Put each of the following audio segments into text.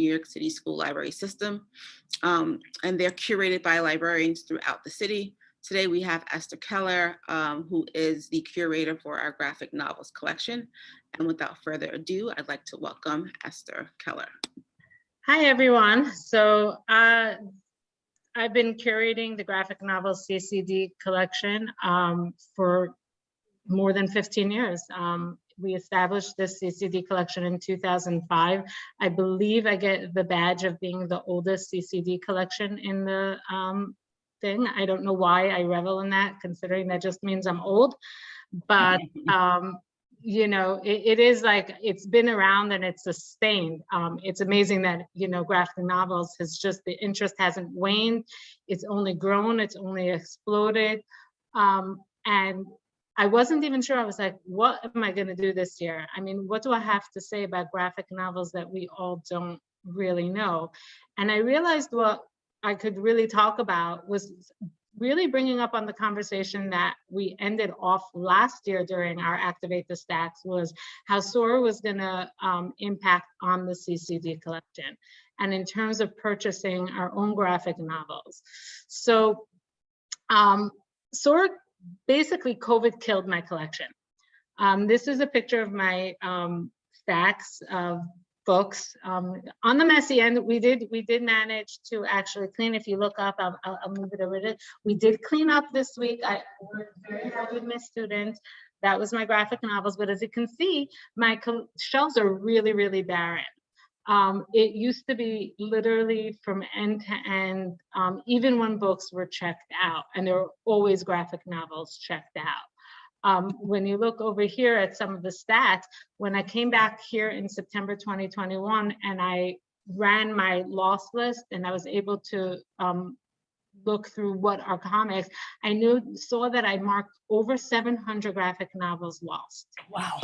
New York City school library system. Um, and they're curated by librarians throughout the city. Today we have Esther Keller, um, who is the curator for our graphic novels collection. And without further ado, I'd like to welcome Esther Keller. Hi, everyone. So uh, I've been curating the graphic novel CCD collection um, for more than 15 years. Um, we established this CCD collection in 2005. I believe I get the badge of being the oldest CCD collection in the um, thing. I don't know why I revel in that, considering that just means I'm old. But um, you know, it, it is like it's been around and it's sustained. Um, it's amazing that you know graphic novels has just the interest hasn't waned. It's only grown. It's only exploded. Um, and I wasn't even sure. I was like, what am I going to do this year? I mean, what do I have to say about graphic novels that we all don't really know? And I realized what I could really talk about was really bringing up on the conversation that we ended off last year during our Activate the Stacks was how SORA was going to um, impact on the CCD collection and in terms of purchasing our own graphic novels. So um, basically COVID killed my collection. Um, this is a picture of my um, stacks of books. Um, on the messy end, we did we did manage to actually clean. If you look up, I'll, I'll, move it over. We did clean up this week. I worked very hard with my students. That was my graphic novels. But as you can see, my shelves are really, really barren. Um, it used to be literally from end to end, um, even when books were checked out, and there were always graphic novels checked out. Um, when you look over here at some of the stats, when I came back here in September 2021 and I ran my loss list and I was able to um, look through what are comics, I knew saw that I marked over 700 graphic novels lost. Wow.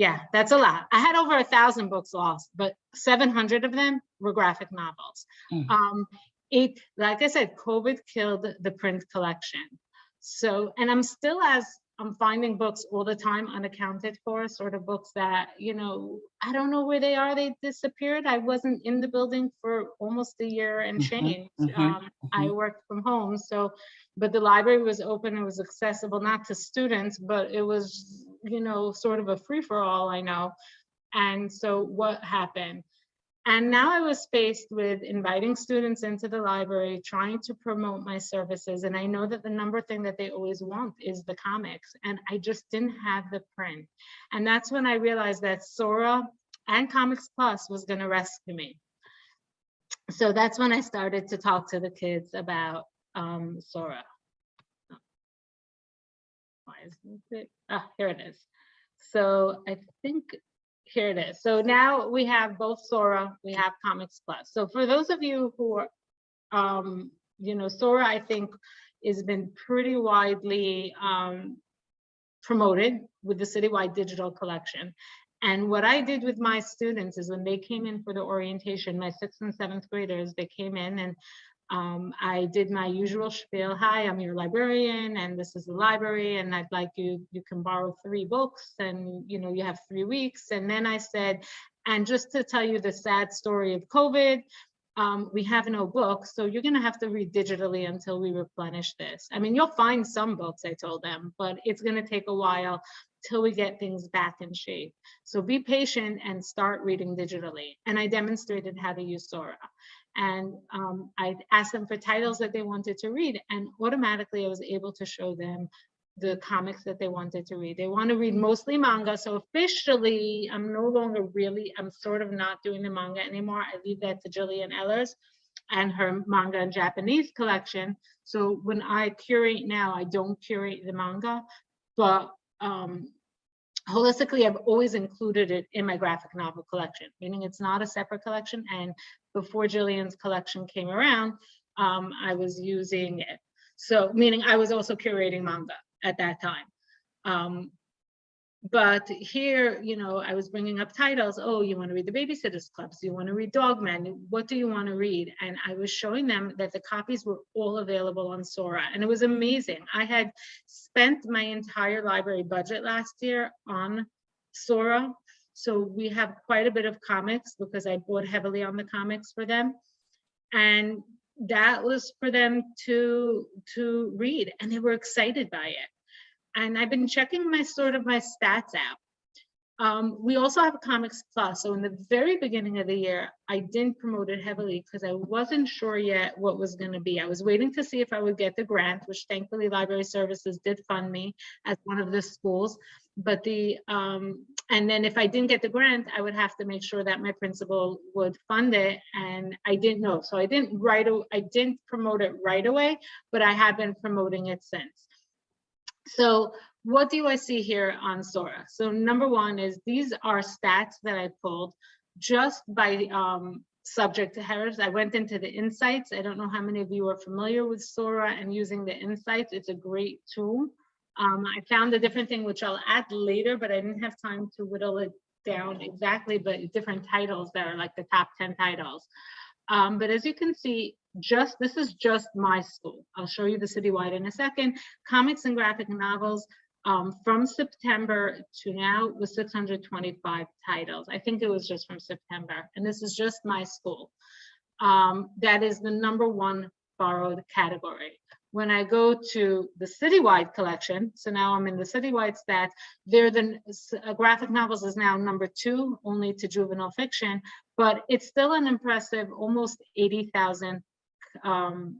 Yeah, that's a lot. I had over a thousand books lost, but 700 of them were graphic novels. Mm. Um, it, like I said, COVID killed the print collection. So, and I'm still as I'm finding books all the time unaccounted for, sort of books that, you know, I don't know where they are, they disappeared. I wasn't in the building for almost a year and Mhm, change. mhm, Um, I worked from home, so, but the library was open, it was accessible, not to students, but it was, you know, sort of a free-for-all, I know. And so what happened? And now I was faced with inviting students into the library, trying to promote my services. And I know that the number thing that they always want is the comics. And I just didn't have the print. And that's when I realized that Sora and Comics Plus was going to rescue me. So that's when I started to talk to the kids about um, Sora. Isn't? Ah, here it is. So I think here it is. So now we have both Sora, we have Comics Plus. So for those of you who are, um, you know, Sora, I think has been pretty widely um, promoted with the citywide digital collection. And what I did with my students is when they came in for the orientation, my sixth and seventh graders, they came in and um, I did my usual spiel. Hi, I'm your librarian and this is the library and I'd like you, you can borrow three books and you know, you have three weeks. And then I said, and just to tell you the sad story of COVID, um, we have no books, so you're gonna have to read digitally until we replenish this. I mean, you'll find some books, I told them, but it's gonna take a while till we get things back in shape. So be patient and start reading digitally. And I demonstrated how to use Sora and um, I asked them for titles that they wanted to read and automatically I was able to show them the comics that they wanted to read. They want to read mostly manga. So officially, I'm no longer really, I'm sort of not doing the manga anymore. I leave that to Jillian Ellers and her manga and Japanese collection. So when I curate now, I don't curate the manga, but um, holistically, I've always included it in my graphic novel collection, meaning it's not a separate collection. And before Jillian's collection came around, um, I was using it. So meaning I was also curating manga at that time. Um, but here, you know, I was bringing up titles. Oh, you want to read the Babysitters Clubs? You want to read Dog Dogman? What do you want to read? And I was showing them that the copies were all available on Sora, and it was amazing. I had spent my entire library budget last year on Sora, So we have quite a bit of comics because I bought heavily on the comics for them. And that was for them to to read and they were excited by it. And I've been checking my sort of my stats out. Um, we also have Comics Plus. So in the very beginning of the year, I didn't promote it heavily because I wasn't sure yet what was going to be. I was waiting to see if I would get the grant, which thankfully Library Services did fund me as one of the schools. But the, um, and then if I didn't get the grant, I would have to make sure that my principal would fund it. And I didn't know. So I didn't write, I didn't promote it right away, but I have been promoting it since. So what do I see here on Sora? So number one is these are stats that I pulled just by um, subject to headers. I went into the insights. I don't know how many of you are familiar with Sora and using the insights. It's a great tool. Um, I found a different thing, which I'll add later, but I didn't have time to whittle it down exactly, but different titles that are like the top 10 titles. Um, but as you can see, just this is just my school. I'll show you the citywide in a second. Comics and graphic novels um, from September to now was 625 titles. I think it was just from September, and this is just my school. Um, that is the number one borrowed category. When I go to the citywide collection, so now I'm in the citywide stats, there the uh, graphic novels is now number two, only to juvenile fiction, but it's still an impressive almost 80,000 um,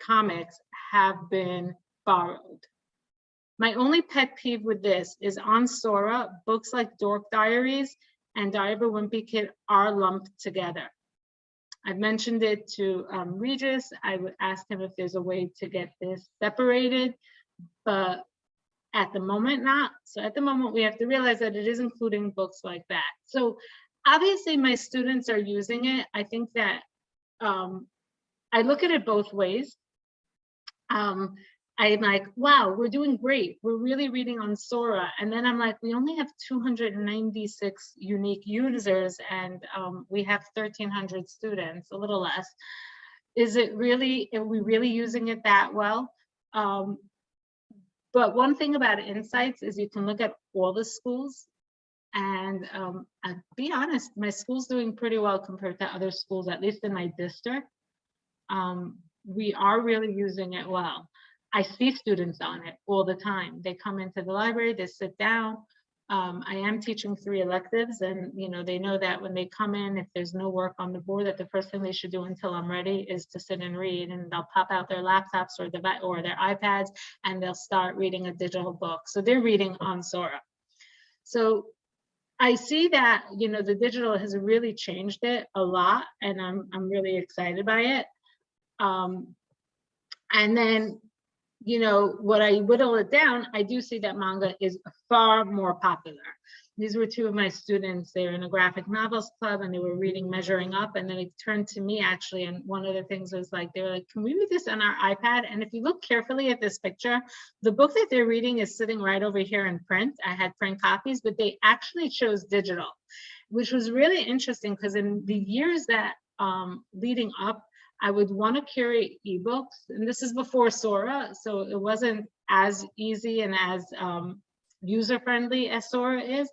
comics have been borrowed. My only pet peeve with this is on Sora, books like Dork Diaries and Diary of a Wimpy Kid are lumped together. I've mentioned it to um, Regis. I would ask him if there's a way to get this separated, but at the moment not. So at the moment, we have to realize that it is including books like that. So obviously my students are using it. I think that um, I look at it both ways. Um, I'm like, wow, we're doing great. We're really reading on Sora. And then I'm like, we only have 296 unique users and um, we have 1300 students, a little less. Is it really, are we really using it that well? Um, but one thing about Insights is you can look at all the schools and um, I'll be honest, my school's doing pretty well compared to other schools, at least in my district. Um, we are really using it well. I see students on it all the time. They come into the library, they sit down. Um, I am teaching three electives and you know they know that when they come in, if there's no work on the board, that the first thing they should do until I'm ready is to sit and read and they'll pop out their laptops or, the, or their iPads and they'll start reading a digital book. So they're reading on Sora. So I see that, you know, the digital has really changed it a lot and I'm, I'm really excited by it. Um, and then you know, what I whittle it down, I do see that manga is far more popular. These were two of my students. They're in a graphic novels club and they were reading Measuring Up. And then it turned to me actually. And one of the things was like, they were like, can we read this on our iPad? And if you look carefully at this picture, the book that they're reading is sitting right over here in print. I had print copies, but they actually chose digital, which was really interesting because in the years that um, leading up I would want to carry ebooks, and this is before Sora, so it wasn't as easy and as um, user-friendly as Sora is.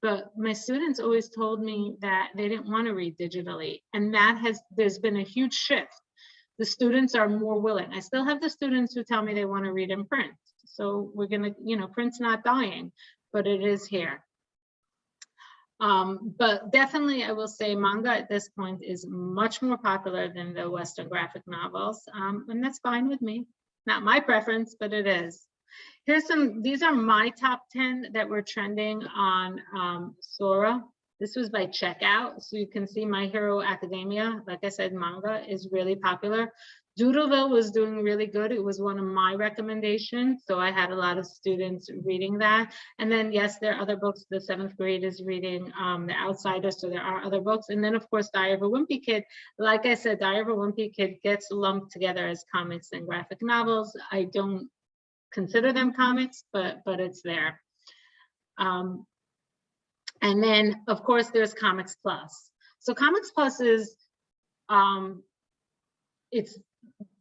But my students always told me that they didn't want to read digitally, and that has there's been a huge shift. The students are more willing. I still have the students who tell me they want to read in print. So we're gonna, you know, print's not dying, but it is here. Um, but definitely I will say manga at this point is much more popular than the Western graphic novels. Um, and that's fine with me. Not my preference, but it is. Here's some, these are my top 10 that were trending on um, Sora. This was by checkout. So you can see My Hero Academia. Like I said, manga is really popular. Doodleville was doing really good. It was one of my recommendations. So I had a lot of students reading that. And then, yes, there are other books. The seventh grade is reading um, The Outsiders. So there are other books. And then, of course, Diary of a Wimpy Kid. Like I said, Diary of a Wimpy Kid gets lumped together as comics and graphic novels. I don't consider them comics, but, but it's there. Um, and then, of course, there's Comics Plus. So Comics Plus is, um, it's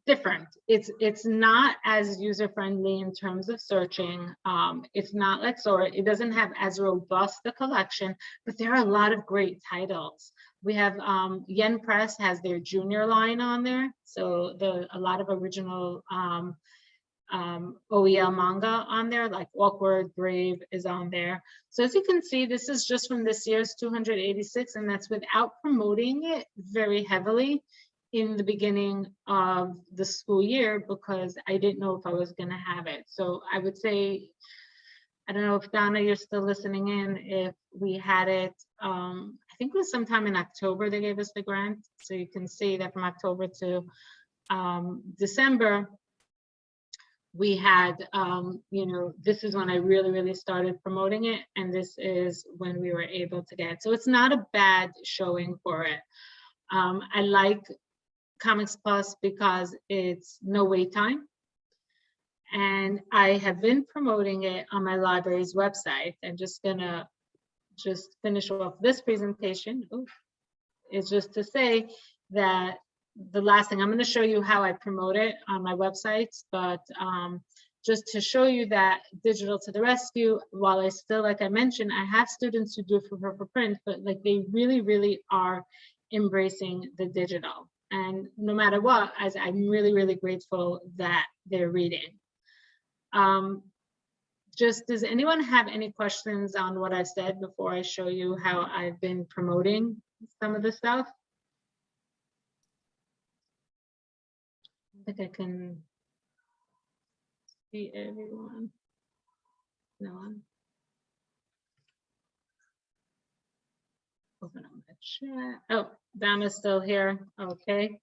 different. It's it's not as user friendly in terms of searching. Um, it's not like Sora. It doesn't have as robust a collection, but there are a lot of great titles. We have um, Yen Press has their junior line on there, so the a lot of original um, um, OEL manga on there, like Awkward, Brave is on there. So as you can see, this is just from this year's 286, and that's without promoting it very heavily in the beginning of the school year because I didn't know if I was gonna have it. So I would say, I don't know if Donna, you're still listening in, if we had it, um, I think it was sometime in October they gave us the grant. So you can see that from October to um, December, we had, um, you know, this is when I really, really started promoting it. And this is when we were able to get. So it's not a bad showing for it. Um, I like Comics Plus because it's no wait time. And I have been promoting it on my library's website. I'm just gonna just finish off this presentation. Is just to say that the last thing, I'm gonna show you how I promote it on my websites, but um, just to show you that digital to the rescue, while I still, like I mentioned, I have students who do for, for print, but like they really, really are embracing the digital. And no matter what, as I'm really, really grateful that they're reading. Um, just, does anyone have any questions on what I said before I show you how I've been promoting some of the stuff? I think I can see everyone. No one. Open up the chat. Oh, Donna's still here. Okay.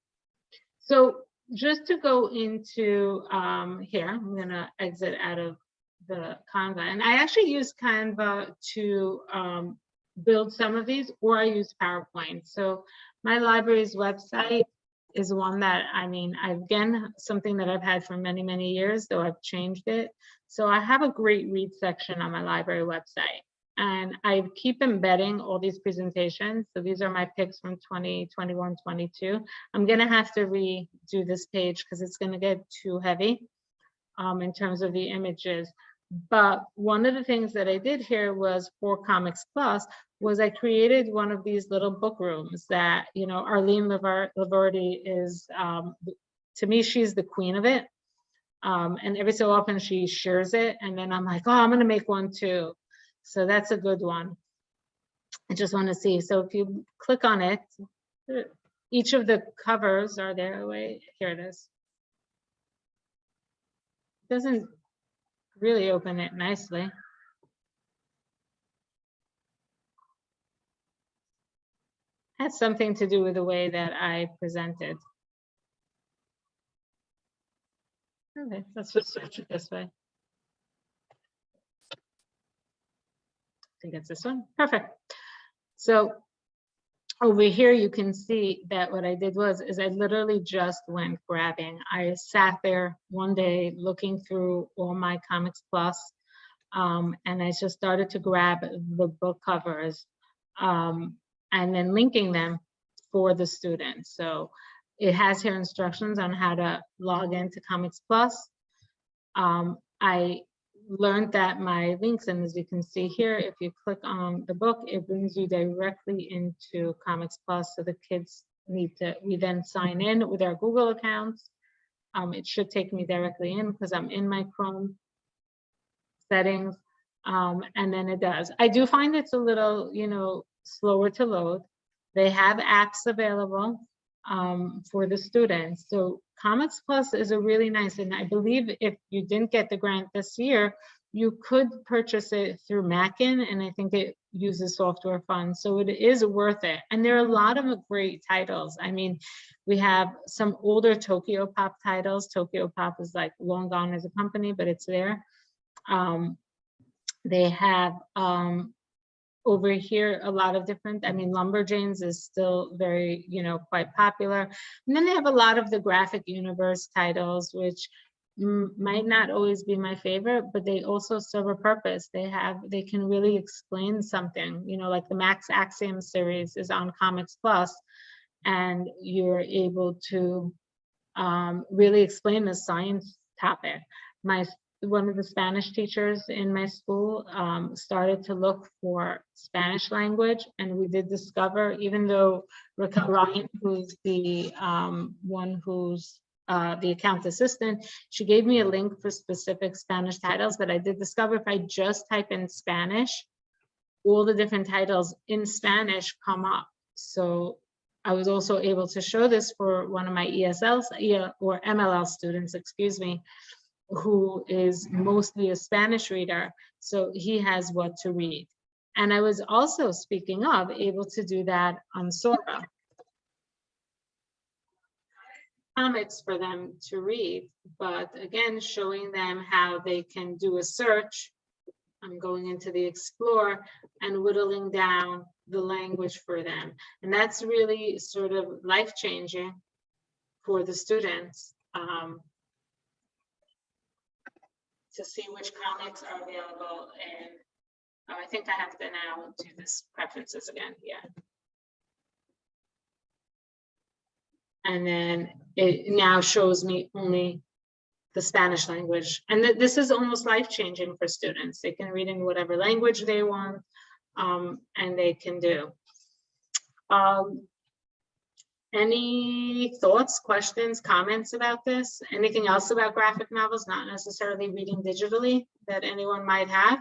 So just to go into um, here, I'm gonna exit out of the Canva. And I actually use Canva to um, build some of these, or I use PowerPoint. So my library's website is one that, I mean, again, something that I've had for many, many years, though I've changed it. So I have a great read section on my library website. And I keep embedding all these presentations. So these are my picks from 2021, 22. I'm gonna have to redo this page because it's gonna get too heavy um, in terms of the images. But one of the things that I did here was for Comics Plus was I created one of these little book rooms that, you know, Arlene Laverty is, um, to me, she's the queen of it. Um, and every so often she shares it. And then I'm like, oh, I'm gonna make one too. So that's a good one. I just want to see. So if you click on it, each of the covers are there. Wait, here it is. Doesn't really open it nicely. Has something to do with the way that I presented. Okay, let's just switch it this way. Think it's this one. Perfect. So over here, you can see that what I did was, is I literally just went grabbing. I sat there one day looking through all my Comics Plus, um, and I just started to grab the book covers um, and then linking them for the students. So it has here instructions on how to log into Comics Plus. Um, I learned that my links, and as you can see here, if you click on the book, it brings you directly into Comics Plus. So the kids need to, we then sign in with our Google accounts. Um, it should take me directly in because I'm in my Chrome settings. Um, and then it does. I do find it's a little, you know, slower to load. They have apps available um, for the students. So Comics Plus is a really nice, and I believe if you didn't get the grant this year, you could purchase it through Mackin, and I think it uses software funds, so it is worth it. And there are a lot of great titles. I mean, we have some older Tokyopop titles. Tokyopop is like long gone as a company, but it's there. Um, they have um, over here a lot of different i mean lumberjanes is still very you know quite popular and then they have a lot of the graphic universe titles which might not always be my favorite but they also serve a purpose they have they can really explain something you know like the max axiom series is on comics plus and you're able to um, really explain the science topic. My, one of the Spanish teachers in my school um, started to look for Spanish language and we did discover, even though Raquel Ryan, who's the um, one who's uh, the account assistant, she gave me a link for specific Spanish titles, but I did discover if I just type in Spanish, all the different titles in Spanish come up. So I was also able to show this for one of my ESLs or MLL students, excuse me, who is mostly a Spanish reader. So he has what to read. And I was also, speaking of, able to do that on Sora. Comics for them to read, but again, showing them how they can do a search. I'm going into the Explore and whittling down the language for them. And that's really sort of life-changing for the students. um, to see which comics are available and oh, I think I have to now do this preferences again, yeah. And then it now shows me only the Spanish language. And th- this is almost life-changing for students. They can read in whatever language they want um, and they can do. Um, any thoughts, questions, comments about this? Anything else about graphic novels, not necessarily reading digitally that anyone might have?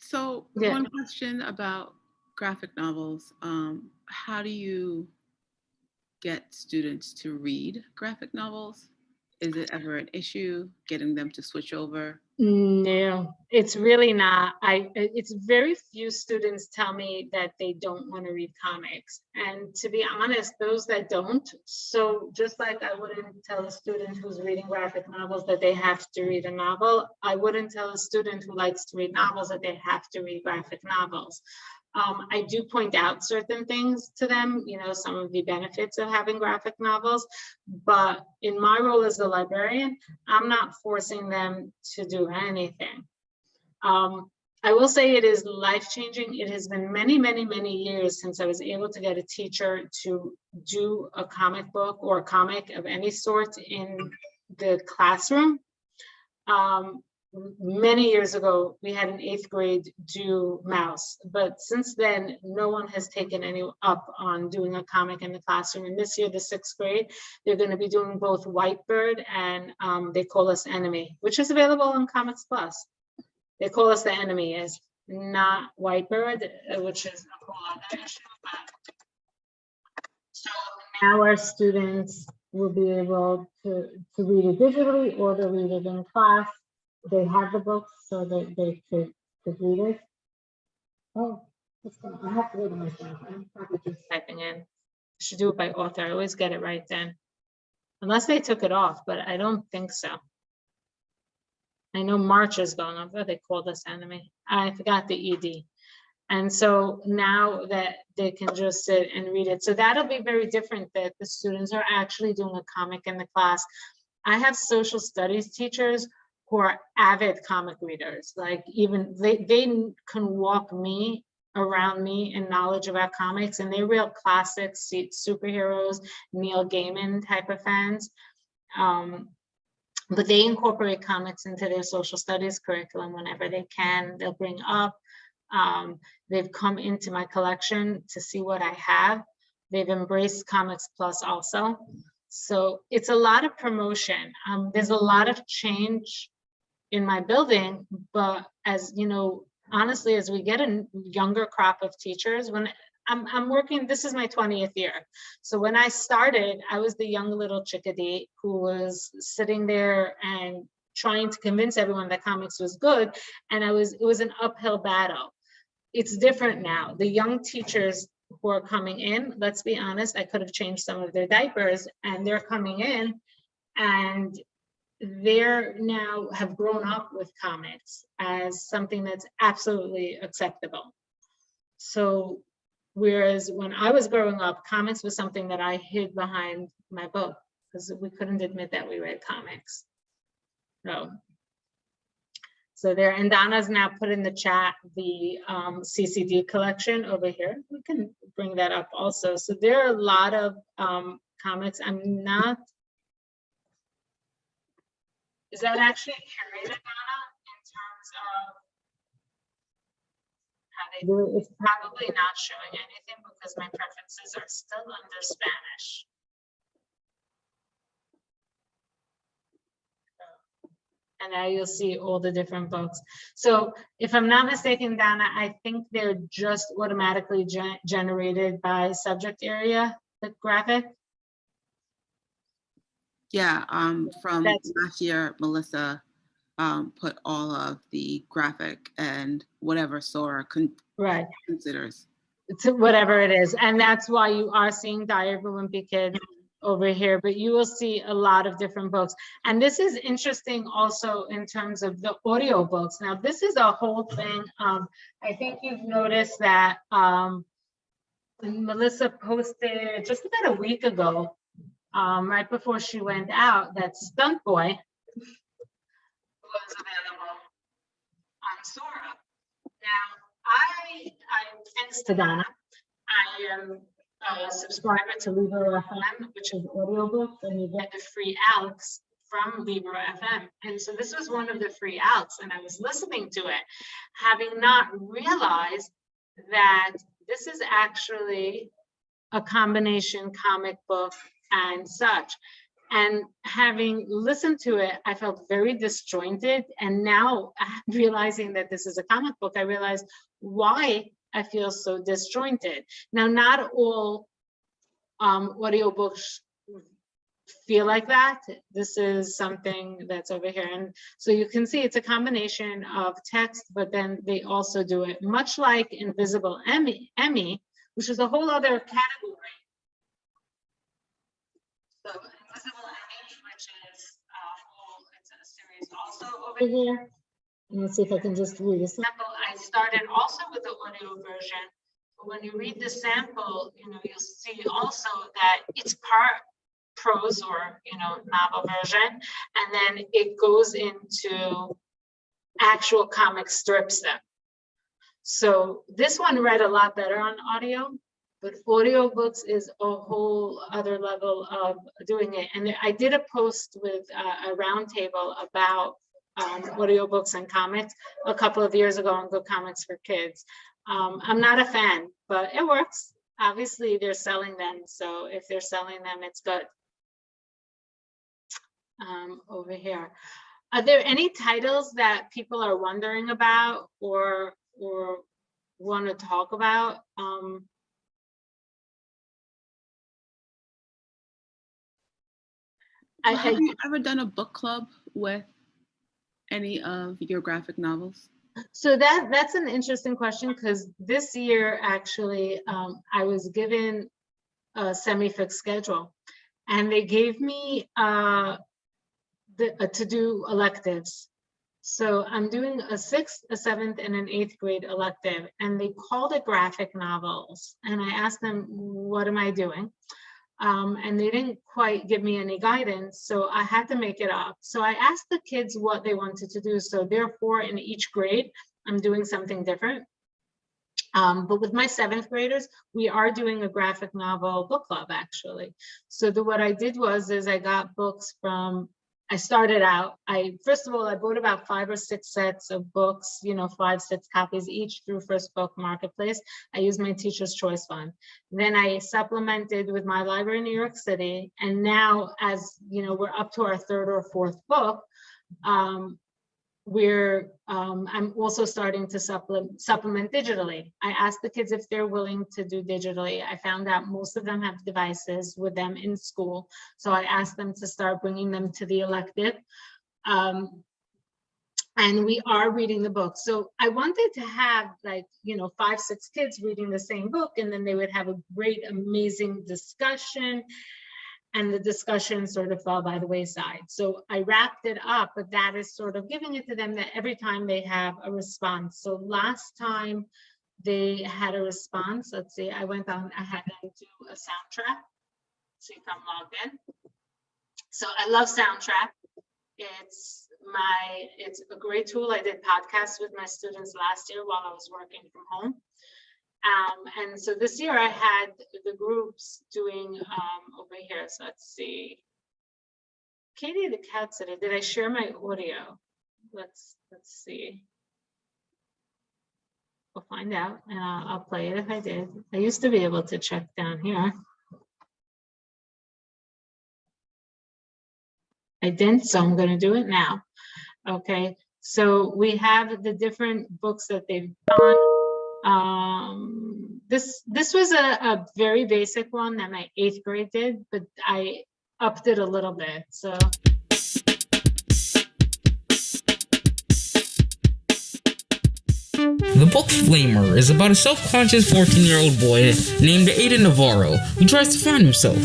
So Yeah. one question about graphic novels. Um, how do you get students to read graphic novels? Is it ever an issue getting them to switch over? No, it's really not. I, it's very few students tell me that they don't want to read comics. And to be honest, those that don't, so just like I wouldn't tell a student who's reading graphic novels that they have to read a novel, I wouldn't tell a student who likes to read novels that they have to read graphic novels. Um, I do point out certain things to them, you know, some of the benefits of having graphic novels, but in my role as a librarian, I'm not forcing them to do anything. Um, I will say it is life-changing. It has been many, many, many years since I was able to get a teacher to do a comic book or a comic of any sort in the classroom. Um, many years ago, we had an eighth grade do Maus, but since then, no one has taken any up on doing a comic in the classroom. And this year, the sixth grade, they're going to be doing both Whitebird and um, They Call Us Enemy, which is available on Comics Plus. They Call Us the Enemy is not Whitebird, uh, which is a whole other issue. but- So now our students will be able to, to read it digitally or to read it in class. They have the books so that they could, could read it. Oh, gonna- I have to read it myself. I'm probably just typing in. Should do it by author. I always get it right then. Unless they took it off, but I don't think so. I know March is going but they called us enemy. I forgot the ED. And so now that they can just sit and read it, so that'll be very different that the students are actually doing a comic in the class. I have social studies teachers who are avid comic readers, like even they, they can walk me around me in knowledge about comics and they're real classics, superheroes, Neil Gaiman type of fans. Um, but they incorporate comics into their social studies curriculum whenever they can. They'll bring up. Um, they've come into my collection to see what I have. They've embraced Comics Plus also. So it's a lot of promotion. Um, there's a lot of change in my building, but as you know, honestly, as we get a younger crop of teachers, when I'm, I'm working, this is my 20th year. So when I started, I was the young little chickadee who was sitting there and trying to convince everyone that comics was good. And I was, it was an uphill battle. It's different now. The young teachers who are coming in, let's be honest, I could have changed some of their diapers and they're coming in and they're now have grown up with comics as something that's absolutely acceptable. So whereas when I was growing up, comics was something that I hid behind my book because we couldn't admit that we read comics. So So there, and Donna's now put in the chat the um, CCD collection over here. We can bring that up also. So there are a lot of um, comics. I'm not. Is that actually curated, Donna, in terms of how they do it? It's probably not showing anything because my preferences are still under Spanish. And now you'll see all the different books. So if I'm not mistaken, Donna, I think they're just automatically gen- generated by subject area, the graphic. Yeah, um, from That's- last year, Melissa um, put all of the graphic and whatever Sora con- Right. considers. to whatever it is. And that's why you are seeing Diary of a Wimpy Kid over here, but you will see a lot of different books. And this is interesting also in terms of the audio books. Now, this is a whole thing. Um, I think you've noticed that um, Melissa posted just about a week ago, um, right before she went out, that Stunt Boy was available on Sora. Now, I, I, thanks to Donna, I am a subscriber to Libro FM, which is audiobooks, and you get the free outs from Libro FM. And so this was one of the free outs, and I was listening to it, having not realized that this is actually a combination comic book and such. And having listened to it, I felt very disjointed. And now realizing that this is a comic book, I realized why I feel so disjointed. Now, not all um, audiobooks feel like that. This is something that's over here. And so you can see it's a combination of text, but then they also do it much like Invisible Emmie, Emmie which is a whole other category. So Invisible Emmie, which is a whole, it's a series also over here. And Let's see if I can just read a sample. I started also with the audio version. But when you read the sample, you know, you'll see also that it's part prose or, you know, novel version. And then it goes into actual comic strips then. So this one read a lot better on audio, but audiobooks is a whole other level of doing it. And I did a post with uh, a roundtable about um, audiobooks and comics a couple of years ago on Good Comics for Kids. Um, I'm not a fan, but it works. Obviously, they're selling them, so if they're selling them, it's good. Um, over here. Are there any titles that people are wondering about or or want to talk about? Um, I, Well, Have I, you ever done a book club with any of your graphic novels? so that that's an interesting question because this year actually um, I was given a semi-fixed schedule, and they gave me uh, the uh, to do electives. So I'm doing a sixth, a seventh, and an eighth grade elective, and they called it graphic novels. And I asked them, what am I doing? Um, and they didn't quite give me any guidance, so I had to make it up. So I asked the kids what they wanted to do. So therefore, in each grade, I'm doing something different. Um, but with my seventh graders, we are doing a graphic novel book club actually. So the, what I did was is I got books from I started out, I, first of all, I bought about five or six sets of books, you know, five, six copies each through First Book Marketplace. I used my Teacher's Choice Fund. Then I supplemented with my library in New York City. And now as, you know, we're up to our third or fourth book, um, we're, um, I'm also starting to supplement, supplement digitally. I asked the kids if they're willing to do digitally. I found out most of them have devices with them in school. So I asked them to start bringing them to the elective. Um, and we are reading the book. So I wanted to have like, you know, five, six kids reading the same book and then they would have a great, amazing discussion and the discussion sort of fell by the wayside. So I wrapped it up, but that is sort of giving it to them that every time they have a response. So last time they had a response, let's see, I went on, I had them do a Soundtrap. See if I'm logged in. So I love Soundtrap. It's my, it's a great tool. I did podcasts with my students last year while I was working from home. Um, and so this year I had the groups doing, um, over here, so let's see. Katie, the cat sitter, did I share my audio? Let's, let's see. We'll find out and I'll, I'll play it if I did. I used to be able to check down here. I didn't, so I'm gonna do it now. Okay, so we have the different books that they've done. Um, this, this was a, a very basic one that my eighth grade did, but I upped it a little bit, so. The book Flamer is about a self-conscious 14-year-old boy named Aiden Navarro who tries to find himself.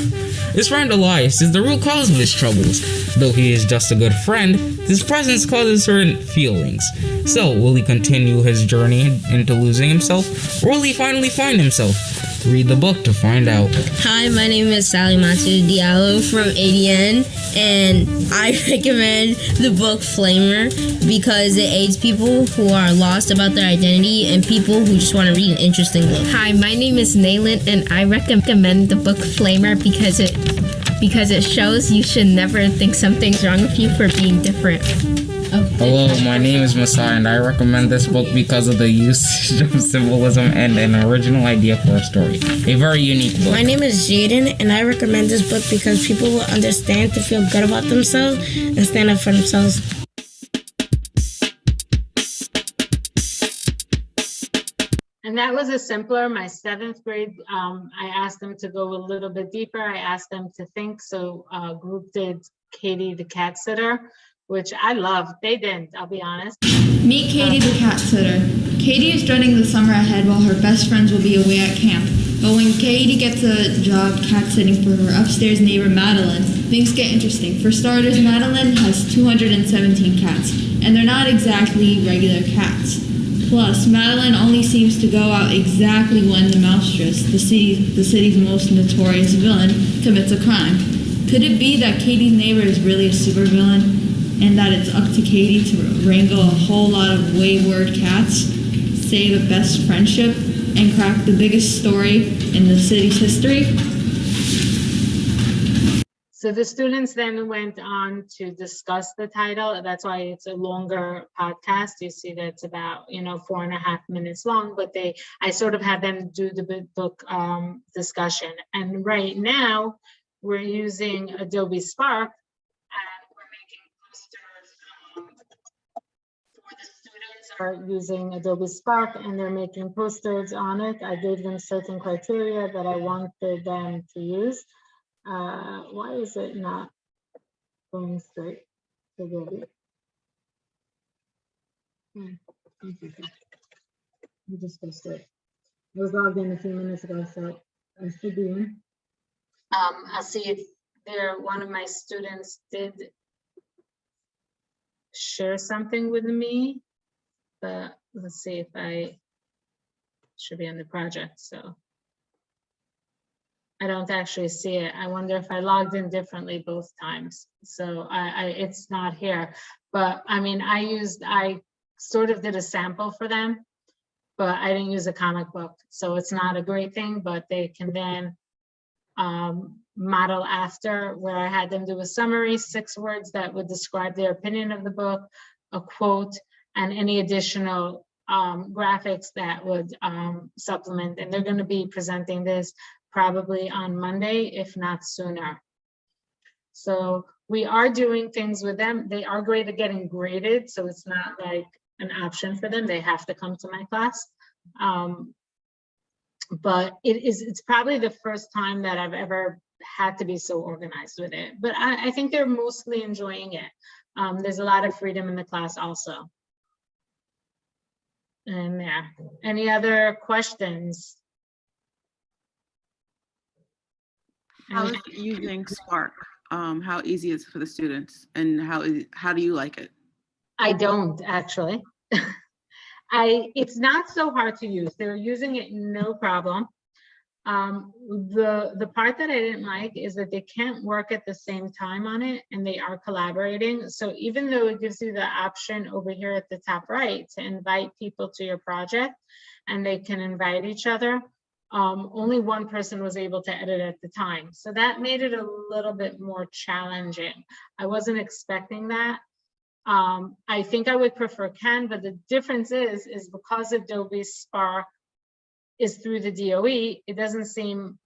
His friend Elias is the root cause of his troubles. Though he is just a good friend, his presence causes certain feelings. So, will he continue his journey into losing himself, or will he finally find himself? Read the book to find out. Hi, my name is Sally Matu Diallo from ADN, and I recommend the book Flamer because it aids people who are lost about their identity and people who just want to read an interesting book. Hi, my name is Naylin, and I recommend the book Flamer because it because it shows you should never think something's wrong with you for being different. Hello, my name is Masai, and I recommend this book because of the usage of symbolism and an original idea for a story. A very unique book. My name is Jaden, and I recommend this book because people will understand to feel good about themselves and stand up for themselves. And that was a simpler, my seventh grade, um, I asked them to go a little bit deeper. I asked them to think, so, uh, group did Katie the cat sitter, which I loved. They didn't, I'll be honest. Meet Katie the cat sitter. Katie is dreading the summer ahead while her best friends will be away at camp. But when Katie gets a job cat sitting for her upstairs neighbor Madeline, things get interesting. For starters, Madeline has 217 cats, and they're not exactly regular cats. Plus, Madeline only seems to go out exactly when the mousetress, the, city, the city's most notorious villain, commits a crime. Could it be that Katie's neighbor is really a supervillain, and that it's up to Katie to wrangle a whole lot of wayward cats, save a best friendship, and crack the biggest story in the city's history? So the students then went on to discuss the title. That's why it's a longer podcast. You see that it's about, you know, four and a half minutes long, but they, I sort of had them do the book um, discussion. And right now, we're using Adobe Spark and we're making posters. um, For the students are using Adobe Spark and they're making posters on it. I gave them certain criteria that I wanted them to use. Uh, why is it not going straight to Adobe? Hmm. Let me just go straight. I was logged in a few minutes ago, so I should be in. Um, I'll see if there, one of my students did share something with me, but let's see if I should be on the project, so. I don't actually see it. I wonder if I logged in differently both times. So I, I, it's not here. But I mean, I used, I sort of did a sample for them, but I didn't use a comic book. So it's not a great thing, but they can then um, model after where I had them do a summary, six words that would describe their opinion of the book, a quote, and any additional um, graphics that would um, supplement. And they're going to be presenting this probably on Monday, if not sooner. So we are doing things with them. They are great at getting graded, so it's not like an option for them. They have to come to my class. Um, but it is, it's probably the first time that I've ever had to be so organized with it. But I, I think they're mostly enjoying it. Um, there's a lot of freedom in the class also. And yeah, any other questions? How is using Spark? Um, how easy is it for the students and how is, how do you like it? I don't actually. I, it's not so hard to use. They're using it no problem. Um, the, the part that I didn't like is that they can't work at the same time on it and they are collaborating. So even though it gives you the option over here at the top right to invite people to your project and they can invite each other, um, only one person was able to edit at the time. So that made it a little bit more challenging. I wasn't expecting that. Um, I think I would prefer Canva. The difference is, is because Adobe Spark is through the DOE, it doesn't seem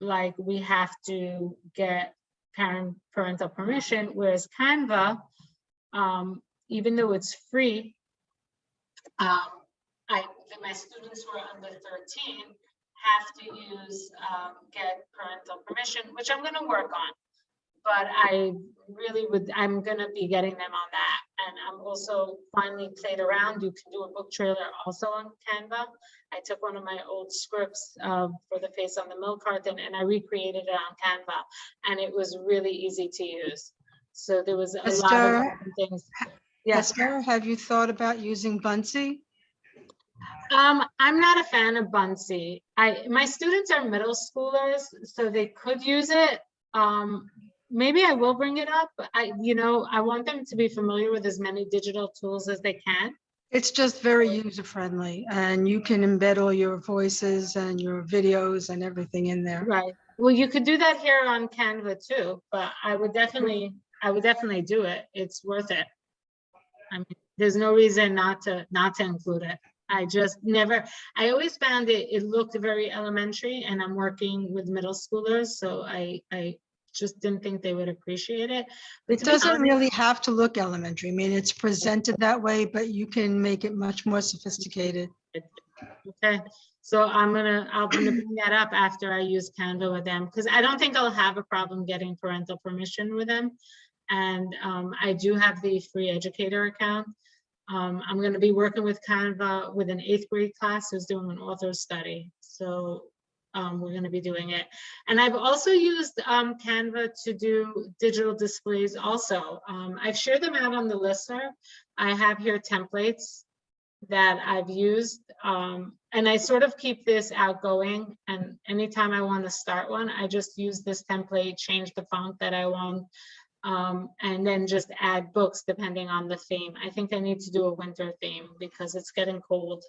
like we have to get parent parental permission, whereas Canva, um, even though it's free, um, I, my students were under 13 have to use, um, get parental permission, which I'm gonna work on. But I really would, I'm gonna be getting them on that. And I'm also finally played around. You can do a book trailer also on Canva. I took one of my old scripts uh, for the face on the milk carton and I recreated it on Canva. And it was really easy to use. So there was a lot of things. Yes. Esther, have you thought about using Buncee? Um, I'm not a fan of Buncee. I, my students are middle schoolers, so they could use it. Um, maybe I will bring it up. I, you know, I want them to be familiar with as many digital tools as they can. It's just very user friendly and you can embed all your voices and your videos and everything in there. Right. Well, you could do that here on Canva too, but I would definitely, I would definitely do it. It's worth it. I mean, there's no reason not to, not to include it. I just never, I always found it, it looked very elementary and I'm working with middle schoolers, so I, I just didn't think they would appreciate it. But It doesn't honest- really have to look elementary. I mean, it's presented that way, but you can make it much more sophisticated. Okay, so I'm gonna, I'm gonna bring that up after I use Canva with them, because I don't think I'll have a problem getting parental permission with them. And um, I do have the free educator account. Um, I'm gonna be working with Canva with an eighth grade class who's doing an author study, so um, we're gonna be doing it. And I've also used um, Canva to do digital displays also. Um, I've shared them out on the listserv. I have here templates that I've used. Um, and I sort of keep this outgoing and anytime I want to start one, I just use this template, change the font that I want. Um, and then just add books depending on the theme. I think I need to do a winter theme because it's getting cold.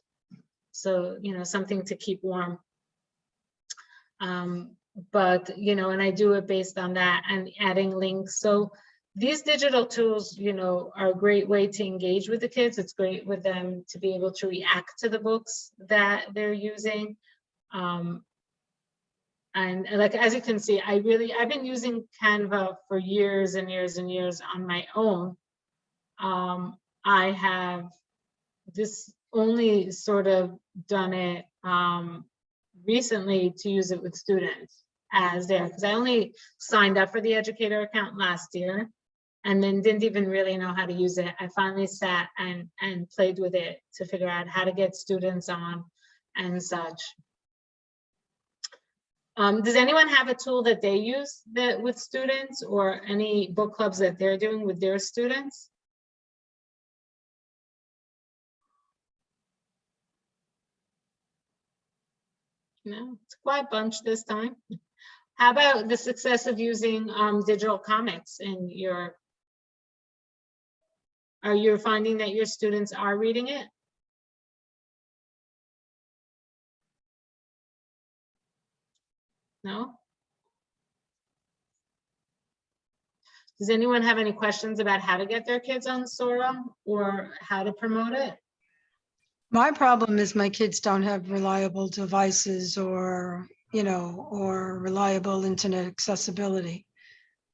So, you know, something to keep warm. Um, but, you know, and I do it based on that and adding links. So these digital tools, you know, are a great way to engage with the kids. It's great with them to be able to react to the books that they're using. Um, and like, as you can see, I really, I've been using Canva for years and years and years on my own. Um, I have this only sort of done it um, recently to use it with students as there, because I only signed up for the educator account last year and then didn't even really know how to use it. I finally sat and, and played with it to figure out how to get students on and such. Um, does anyone have a tool that they use that with students or any book clubs that they're doing with their students? No, it's quite a bunch this time. How about the success of using um, digital comics in your are you finding that your students are reading it? No? Does anyone have any questions about how to get their kids on Sora or how to promote it? My problem is my kids don't have reliable devices or, you know, or reliable internet accessibility.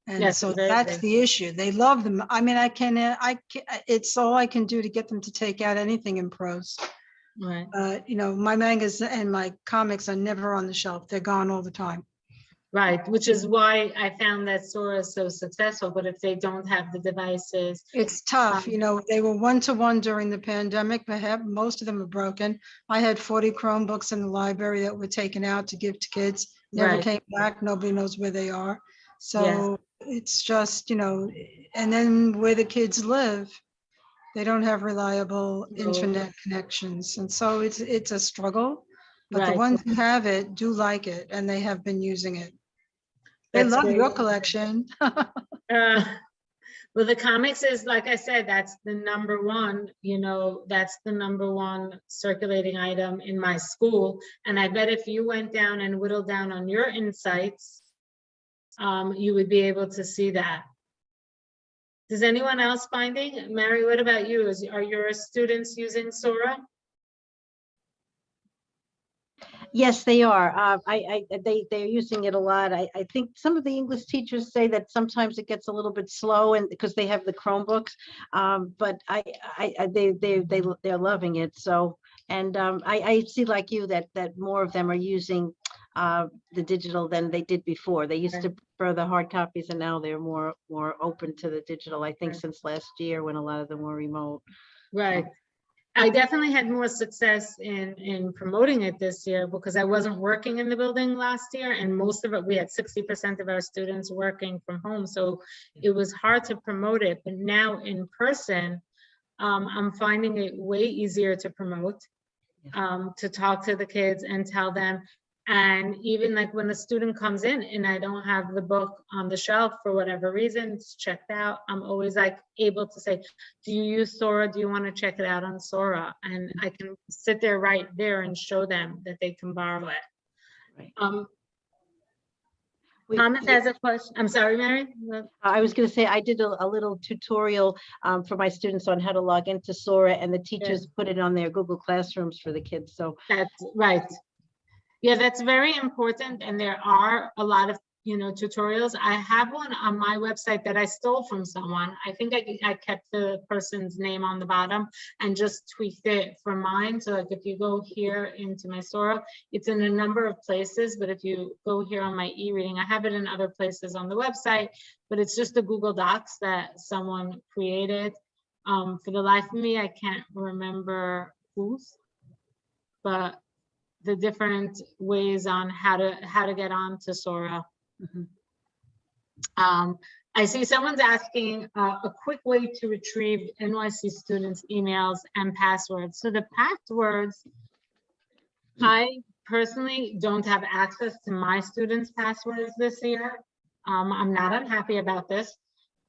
And Yes, so very that's big. the issue. They love them. I mean, I can, I, ca- it's all I can do to get them to take out anything in prose. Right. Uh, you know, my mangas and my comics are never on the shelf. They're gone all the time. Right, which is why I found that Sora so successful, but if they don't have the devices, It's tough, you know, they were one-to-one during the pandemic, but have, most of them are broken. I had forty Chromebooks in the library that were taken out to give to kids, never Right. came back, nobody knows where they are. So it's just, you know, and then where the kids live, they don't have reliable No. internet connections, and so it's, it's a struggle. But the Right. ones who have it do like it and they have been using it. They That's love great. your collection. Uh, Well, the comics is, like I said, that's the number one, you know, that's the number one circulating item in my school. And I bet if you went down and whittled down on your insights, um, you would be able to see that. Does anyone else finding? Mary, what about you? Is, are your students using Sora? Yes, they are. Uh, I, I, they, they're using it a lot. I, I think some of the English teachers say that sometimes it gets a little bit slow and because they have the Chromebooks. Um, but I, I, they, they, they, they're loving it. So, and, um, I, I see like you that, that more of them are using, uh, the digital than they did before. They used to prefer the hard copies and now they're more, more open to the digital, I think since last year when a lot of them were remote. Right. I definitely had more success in, in promoting it this year because I wasn't working in the building last year and most of it, we had sixty percent of our students working from home. So it was hard to promote it, but now in person, um, I'm finding it way easier to promote, um, to talk to the kids and tell them. And even like when a student comes in and I don't have the book on the shelf for whatever reason, it's checked out, I'm always like able to say, do you use Sora? Do you want to check it out on Sora? And I can sit there right there and show them that they can borrow it. Right. Um, We- Thomas has a question. I'm sorry, Mary. Uh, I was gonna say, I did a, a little tutorial um, for my students on how to log into Sora and the teachers put it on their Google Classrooms for the kids. So That's right. Yeah, that's very important. And there are a lot of, you know, tutorials. I have one on my website that I stole from someone. I think I, I kept the person's name on the bottom and just tweaked it for mine. So like if you go here into my Sora, it's in a number of places, but if you go here on my e-reading, I have it in other places on the website, but it's just the Google Docs that someone created. Um, for the life of me, I can't remember whose, but the different ways on how to how to get on to Sora. Mhm. Um, I see someone's asking uh, a quick way to retrieve NYC students' emails and passwords. So the passwords, I personally don't have access to my students' passwords this year. Um, I'm not unhappy about this.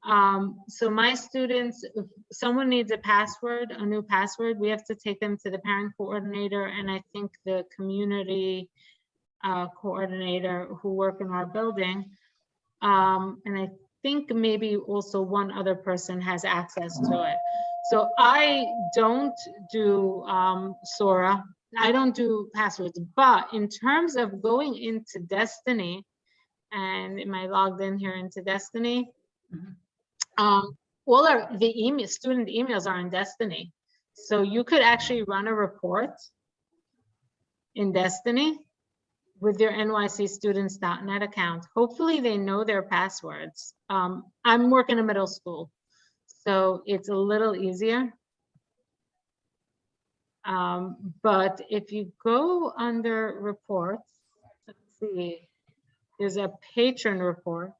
Um, so my students, if someone needs a password, a new password, we have to take them to the parent coordinator and I think the community uh, coordinator who work in our building. Um, and I think maybe also one other person has access to it. So I don't do um, Sora. I don't do passwords, but in terms of going into Destiny, and am I logged in here into Destiny? Mhm. Um, all our, the email, student emails are in Destiny. So you could actually run a report in Destiny with your nycstudents.net account. Hopefully they know their passwords. Um, I'm working in middle school, so it's a little easier. Um, but if you go under reports, let's see, there's a patron report.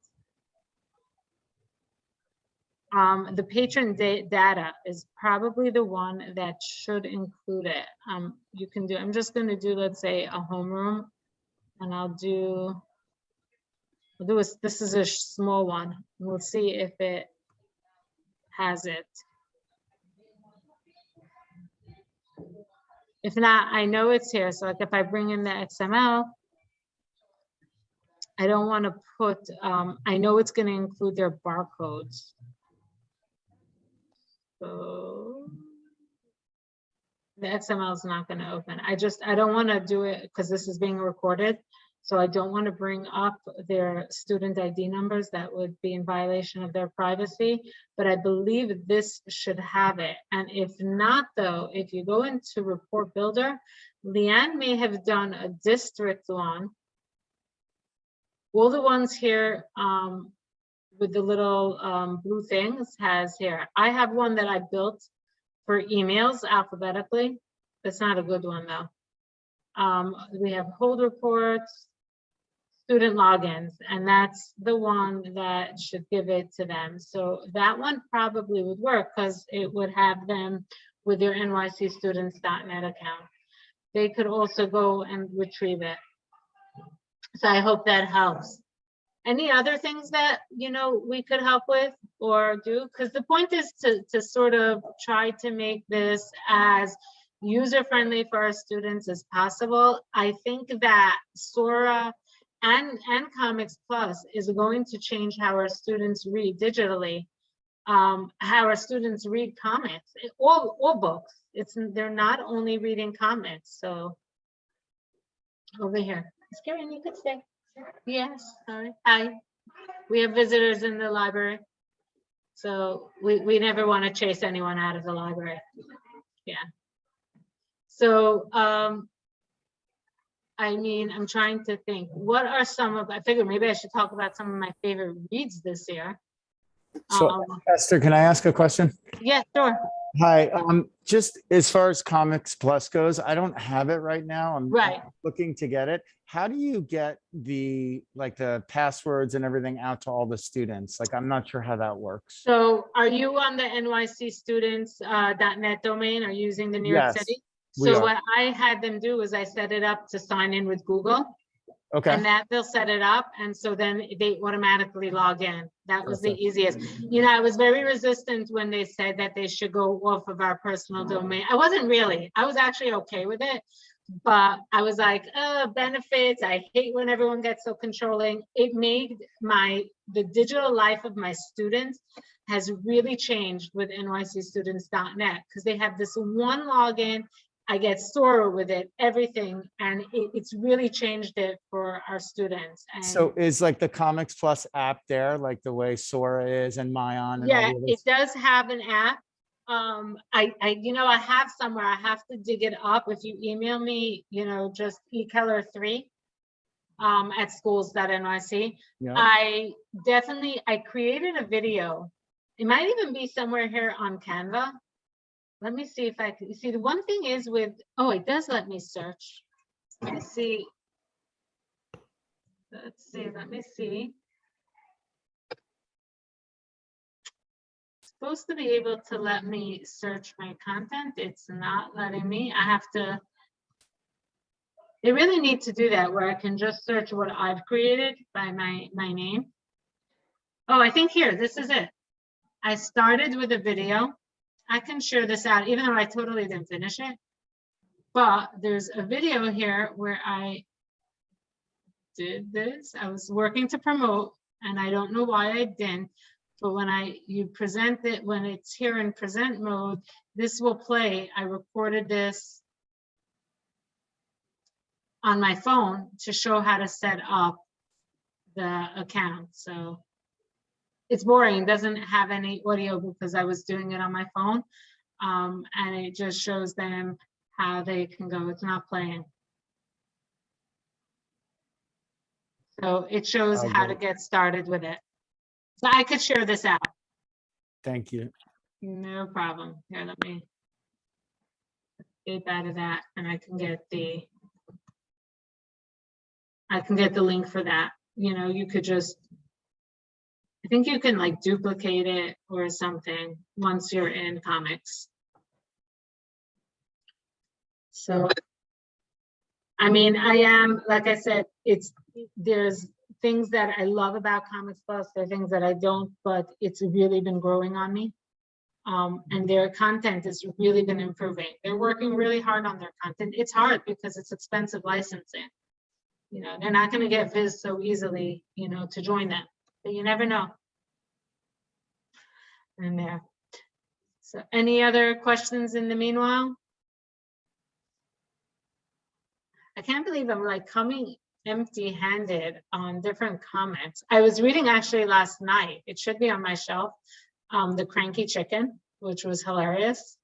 Um, the patron da- data is probably the one that should include it. Um, you can do, I'm just gonna do, let's say, a homeroom. And I'll do, I'll do this, this is a small one. We'll see if it has it. If not, I know it's here. So like if I bring in the XML, I don't want to put, um, I know it's going to include their barcodes. So the XML is not going to open. I just, I don't want to do it because this is being recorded. So I don't want to bring up their student ID numbers. That would be in violation of their privacy. But I believe this should have it. And if not, though, if you go into Report Builder, Leanne may have done a district one. All the ones here um, with the little um, blue things has here. I have one that I built for emails alphabetically. That's not a good one though. Um, we have hold reports, student logins, and that's the one that should give it to them. So that one probably would work because it would have them with their nycstudents.net account. they could also go and retrieve it. So I hope that helps. Any other things that, you know, we could help with or do? Because the point is to, to sort of try to make this as user-friendly for our students as possible. I think that Sora and, and Comics Plus is going to change how our students read digitally. Um, how our students read comics, eh, all, all books. It's, they're not only reading comics, so. Over here. Karen, you could stay. Yes, sorry. Hi. We have visitors in the library. So we, we never want to chase anyone out of the library. Yeah. So, um, I mean, I'm trying to think, what are some of, I figure maybe I should talk about some of my favorite reads this year. So Um, Esther, can I ask a question? Yeah, sure, Hi, um, just as far as Comics Plus goes, I don't have it right now. I'm Right. looking to get it. How do you get the, like the passwords and everything out to all the students? Like, I'm not sure how that works. so are you on the NYC students, uh, .NET domain or using the New York Yes, City? So what I had them do is I set it up to sign in with Google. Okay, And that they'll set it up, and so then they automatically log in. That was the easiest. You know, I was very resistant when they said that they should go off of our personal domain. I wasn't really, I was actually okay with it. But I was like, uh, benefits, I hate when everyone gets so controlling. It made my, the digital life of my students has really changed with nycstudents.net because they have this one login I get Sora with it, everything, and it, it's really changed it for our students. And so is like the Comics Plus app there, like the way Sora is and Mayan and yeah, it does have an app. Um, I, I, you know, I have somewhere, I have to dig it up. If you email me, you know, just eKeller three um, at schools.nyc. Yeah, I definitely, I created a video. It might even be somewhere here on Canva. Let me see if I can, see, the one thing is with, oh, it does let me search. Let me see. Let's see, let me see. Supposed to be able to let me search my content. It's not letting me. I have to. They really need to do that where I can just search what I've created by my, my name. Oh, I think here, this is it. I started with a video. I can share this out, even though I totally didn't finish it. But there's a video here where I did this. I was working to promote and I don't know why I didn't. But when I, you present it, when it's here in present mode, this will play. I recorded this on my phone to show how to set up the account. So it's boring. It doesn't have any audio because I was doing it on my phone. Um, and it just shows them how they can go. It's not playing. So it shows how to get started with it. So I could share this out. thank you. No problem. Here, let me escape out of that and I can get the I can get the link for that. You know, you could just I think you can like duplicate it or something once you're in comics. So I mean, I am, like I said, it's, there's things that I love about Comics Plus, there are things that I don't, but it's really been growing on me. Um, and their content has really been improving. They're working really hard on their content. It's hard because it's expensive licensing. You know, they're not gonna get Viz so easily, you know, to join them, but you never know. And there. So any other questions in the meanwhile? I can't believe I'm like coming empty handed on different comics. I was reading actually last night, it should be on my shelf, um, The Cranky Chicken, which was hilarious.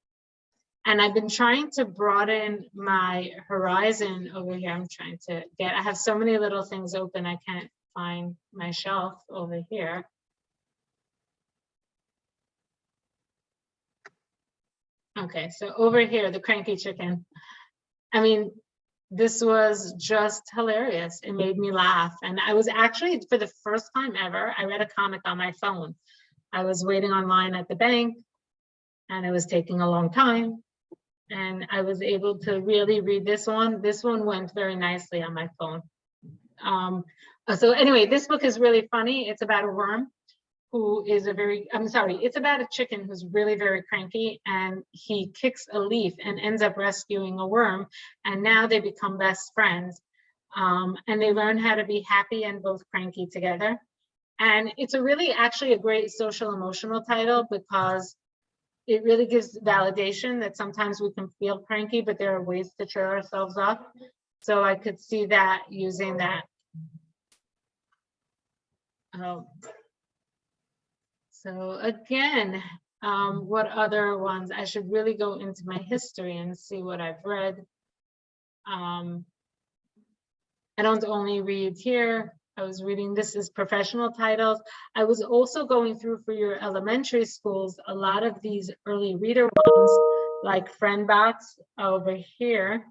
And I've been trying to broaden my horizon over here. I'm trying to get, I have so many little things open, I can't find my shelf over here. Okay, so over here, The Cranky Chicken. I mean, this was just hilarious. It made me laugh. And I was actually, for the first time ever, I read a comic on my phone. I was waiting online at the bank and it was taking a long time. And I was able to really read this one. This one went very nicely on my phone. Um, so anyway, this book is really funny. It's about a worm who is a very, I'm sorry, it's about a chicken who's really very cranky and he kicks a leaf and ends up rescuing a worm. And now they become best friends. Um, and they learn how to be happy and both cranky together. And it's a really actually a great social emotional title because it really gives validation that sometimes we can feel cranky, but there are ways to cheer ourselves up. So I could see that using that. Um, so again, um, what other ones? I should really go into my history and see what I've read. Um, I don't only read here. I was reading, this is professional titles. I was also going through for your elementary schools, a lot of these early reader ones, like Friendbox over here.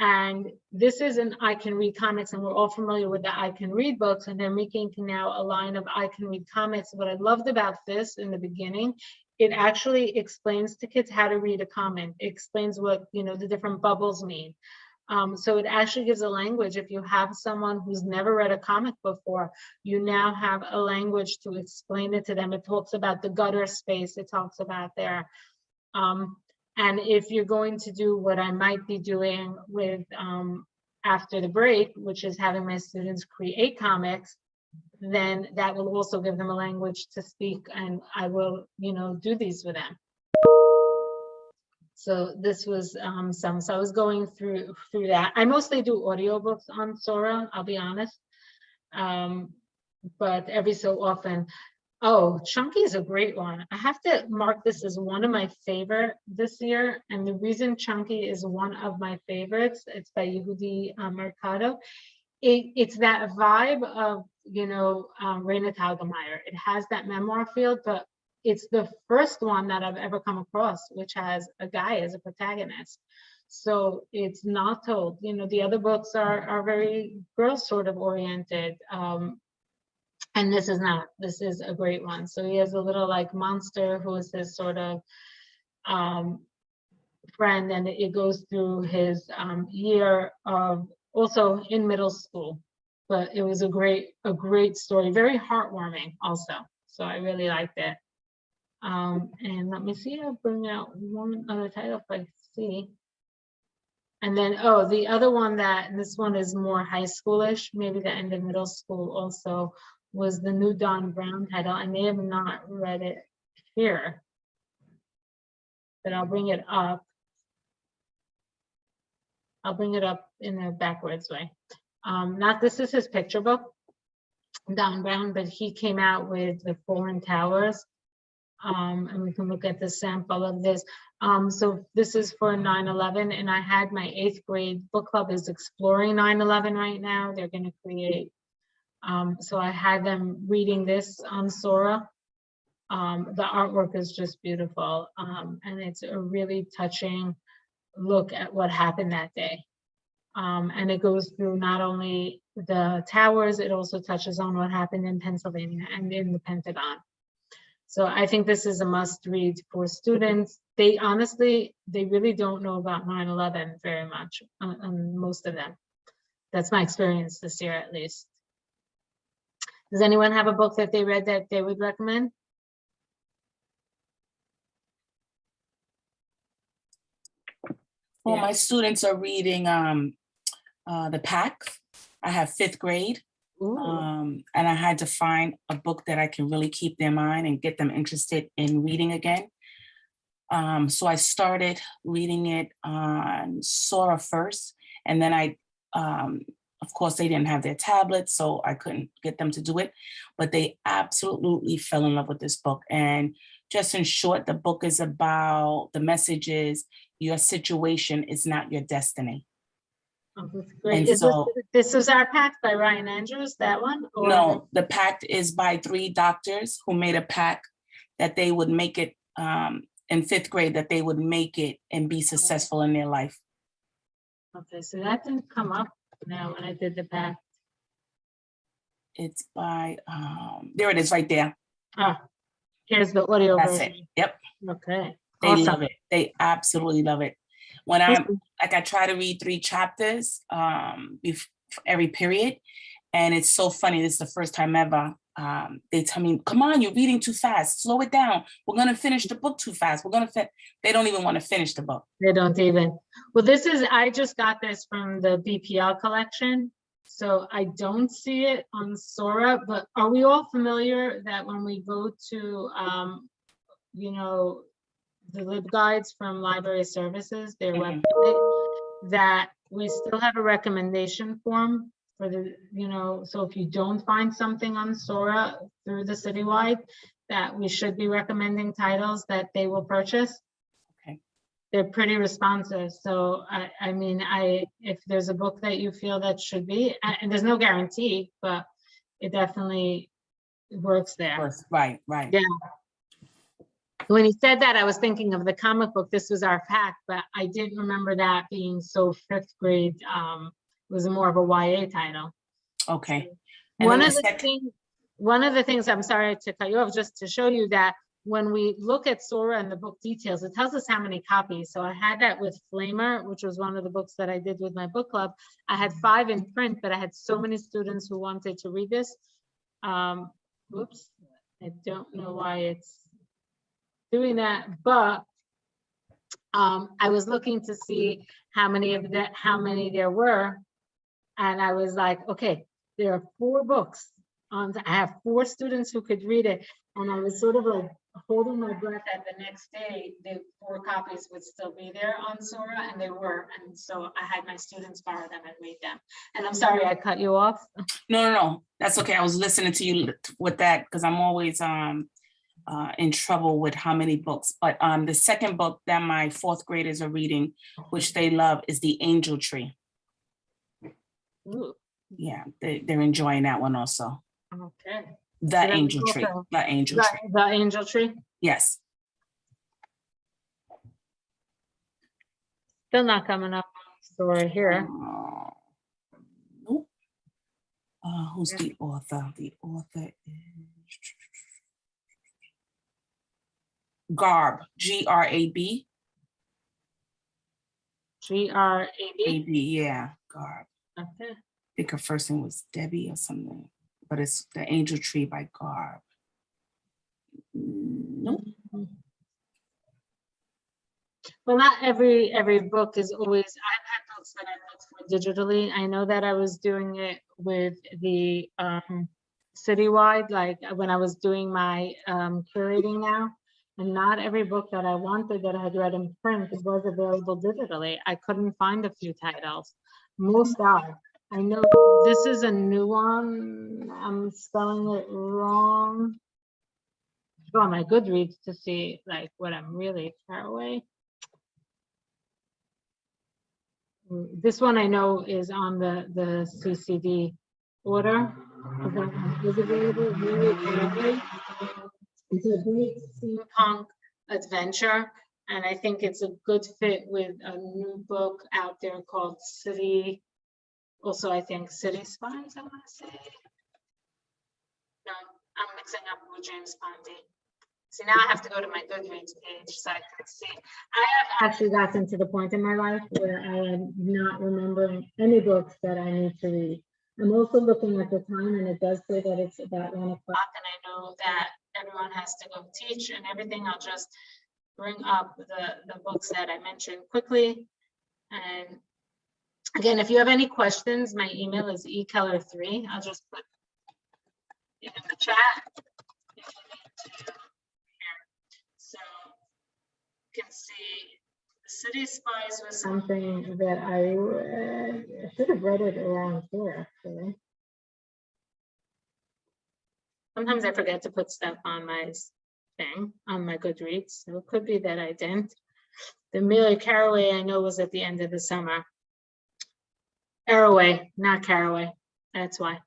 And this is an I Can Read comics, and we're all familiar with the I Can Read books, and they're making now a line of I Can Read comics. What I loved about this in the beginning, it actually explains to kids how to read a comic. It explains what, you know, the different bubbles mean. Um, so it actually gives a language. If you have someone who's never read a comic before, you now have a language to explain it to them. It talks about the gutter space. It talks about their, um, and if you're going to do what I might be doing with um, after the break, which is having my students create comics, then that will also give them a language to speak and I will, you know, do these with them. So this was um, some, so I was going through through that. I mostly do audiobooks on Sora, I'll be honest. Um, but every so often, oh, Chunky is a great one. I have to mark this as one of my favorite this year. And the reason Chunky is one of my favorites, it's by Yehuda uh, Mercado. It, it's that vibe of, you know, um, Raina. It has that memoir feel, but it's the first one that I've ever come across, which has a guy as a protagonist. So it's not told, you know, the other books are, are very girl sort of oriented. Um, and this is not, this is a great one. So he has a little like monster who is his sort of um, friend and it goes through his um, year of also in middle school. But it was a great, a great story, very heartwarming also. So I really liked it. Um, and let me see, I'll bring out one other title if I see. And then, oh, the other one that, this one is more high schoolish, maybe the end of middle school also, was the new Don Brown title. I may have not read it here, but I'll bring it up. I'll bring it up in a backwards way. Um, not this is his picture book, Don Brown, but he came out with the Fallen Towers. Um, and we can look at the sample of this. Um, so this is for 9-11 and I had my eighth grade book club is exploring 9-11 right now. They're gonna create. Um, so I had them reading this on Sora. Um, the artwork is just beautiful. Um, and it's a really touching look at what happened that day. Um, and it goes through not only the towers, it also touches on what happened in Pennsylvania and in the Pentagon. So I think this is a must read for students. They honestly, they really don't know about 9-11 very much, uh, um, most of them. That's my experience this year at least. Does anyone have a book that they read that they would recommend? Well, Yeah. my students are reading um, uh, The Pact. I have fifth grade. Um, and I had to find a book that I can really keep their mind and get them interested in reading again. Um, so I started reading it on Sora first, and then I, um, of course, they didn't have their tablets, so I couldn't get them to do it, but they absolutely fell in love with this book. And just in short, the book is about, the message is, your situation is not your destiny. oh, that's great. and Is this, so- this is our pact by Ryan Andrews, that one? or- No, the pact is by three doctors who made a pact that they would make it um, in fifth grade, that they would make it and be successful in their life. Okay, so that didn't come up now when I did the pact. It's by, um, there it is right there. Ah, here's the audio That's it. Yep, Okay. they awesome. love it. They absolutely love it. When I'm, like, I try to read three chapters um, every period. And it's so funny, this is the first time ever, um, they tell me, come on, you're reading too fast, slow it down. We're gonna finish the book too fast. We're gonna, fin-" they don't even wanna finish the book. They don't even, well, this is, I just got this from the BPL collection. So I don't see it on Sora, but are we all familiar that when we go to, um, you know, the LibGuides from Library Services, their Mhm. website, that we still have a recommendation form for the, you know, so if you don't find something on Sora through the citywide, that we should be recommending titles that they will purchase Okay. they're pretty responsive. So I, I mean, I, if there's a book that you feel that should be, and there's no guarantee, but it definitely works there. Right, right. Yeah. When he said that, I was thinking of the comic book, This Was Our Pact, but I didn't remember that being so fifth grade. Um, was more of a YA title. Okay. And One of the the things, one of the things, I'm sorry to cut you off, just to show you that when we look at Sora and the book details, it tells us how many copies. So I had that with Flamer, which was one of the books that I did with my book club. I had five in print, but I had so many students who wanted to read this. Um, whoops, I don't know why it's doing that, but um, I was looking to see how many of that, how many there were. And I was like, okay, there are four books on, I have four students who could read it. And I was sort of like holding my breath that the next day, the four copies would still be there on Sora and they were. And so I had my students borrow them and read them. And I'm sorry I cut you off. No, no, no, that's okay. I was listening to you with that because I'm always um uh in trouble with how many books. But um the second book that my fourth graders are reading, which they love, is The Angel Tree. Ooh, Yeah, they they're enjoying that one also. Okay. The Angel Tree? The Angel The Tree. the angel tree, Yes. still not coming up on Sora here. Uh, Nope. Uh, who's the author? The author is Garb, G R A B. G R A A B. B, yeah, Garb. Okay. I think her first name was Debbie or something, but it's The Angel Tree by Garb. Nope. Well, not every, every book is always, I've had books that I've looked for digitally. I know that I was doing it with the um citywide, like uh, when I was doing my um curating now. And not every book that I wanted that I had read in print was available digitally. I couldn't find a few titles. Most are. I know this is a new one. I'm spelling it wrong. Go on my Goodreads to see like what I'm really far away. Mm, This one I know is on the, the CCD order. of that one is available, really. It's a great steampunk adventure, and I think it's a good fit with a new book out there called City, also I think City Spies, I want to say. No, I'm mixing up with James Ponti. See, now I have to go to my Goodreads page so I can see. I have actually gotten to the point in my life where I am not remembering any books that I need to read. I'm also looking at the time and it does say that it's about one o'clock and I know that everyone has to go teach and everything. I'll just bring up the, the books that I mentioned quickly. And again, if you have any questions, my email is ekeller3. I'll just put it in the chat. if you need to. Here. So you can see the City Spies was something that I should have read it around here, actually. Sometimes I forget to put stuff on my thing, on my Goodreads, so it could be that I didn't. The Amelia Caraway I know was at the end of the summer. Arroway, not Caraway, that's why.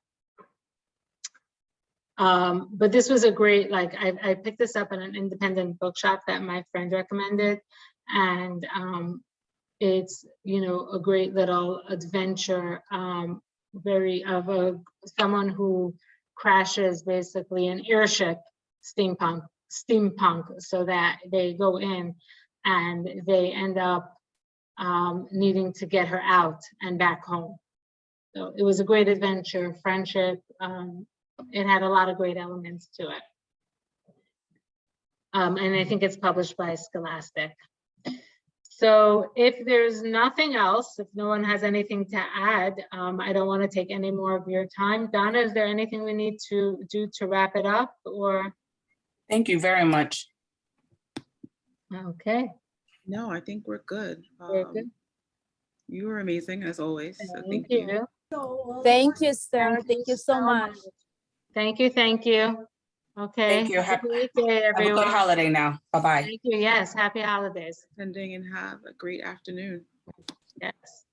Um, but this was a great, like, I, I picked this up in an independent bookshop that my friend recommended. And, um, it's, you know, a great little adventure, um, very of a, someone who crashes basically an airship steampunk, steampunk, so that they go in and they end up um, needing to get her out and back home. So it was a great adventure, friendship. Um, it had a lot of great elements to it. Um, and I think it's published by Scholastic. So if there's nothing else, if no one has anything to add, um, I don't want to take any more of your time. Donna, is there anything we need to do to wrap it up or? Thank you very much. Okay, No, I think we're good. We're good. Um, You were amazing as always. so thank you. Thank you, sir. Thank you so much. Thank you, thank you. Okay. Thank you. Have Have a great day, have a good holiday now. Bye-bye. Thank you. Yes, happy holidays. Attending and have a great afternoon. Yes.